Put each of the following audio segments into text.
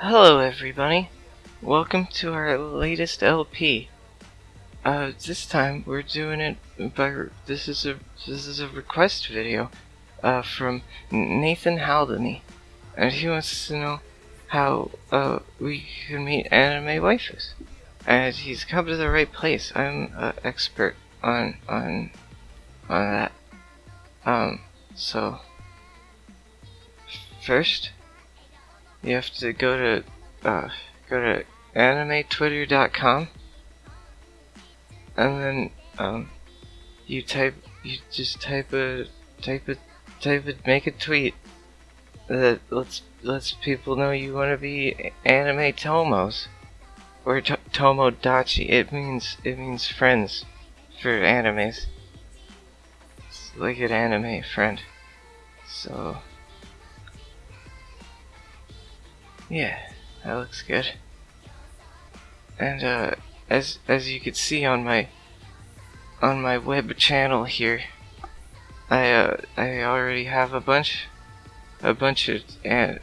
Hello everybody, welcome to our latest LP. Uh, this time we're doing it by, this is a, this is a request video, uh, from Nathan Haldany. And he wants to know how, uh, we can meet anime waifus. And he's come to the right place, I'm an expert on, on, on that. Um, so, first, you have to go to uh, go to animetwitter.com and then um, you type you just type a type a type a make a tweet that lets lets people know you want to be anime tomos or to tomodachi. It means it means friends for animes. It's like an anime friend. So Yeah, that looks good. And uh, as as you can see on my on my web channel here, I uh, I already have a bunch a bunch of uh,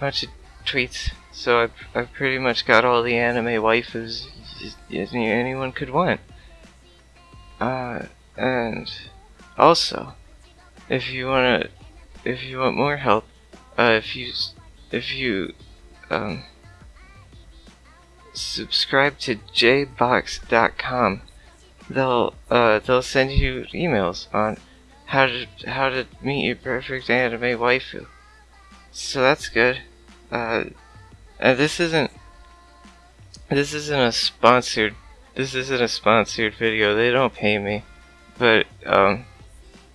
bunch of tweets. So I've I've pretty much got all the anime waifus anyone could want. Uh, and also, if you wanna, if you want more help, uh, if you if you um, subscribe to jbox.com. They'll uh, they'll send you emails on how to how to meet your perfect anime waifu. So that's good. Uh, and this isn't this isn't a sponsored this isn't a sponsored video. They don't pay me, but um,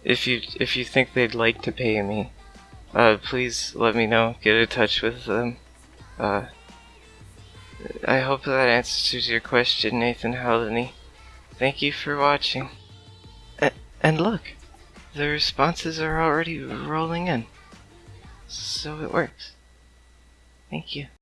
if you if you think they'd like to pay me, uh, please let me know. Get in touch with them. Uh, I hope that answers your question, Nathan Haldany. Thank you for watching. A and look, the responses are already rolling in. So it works. Thank you.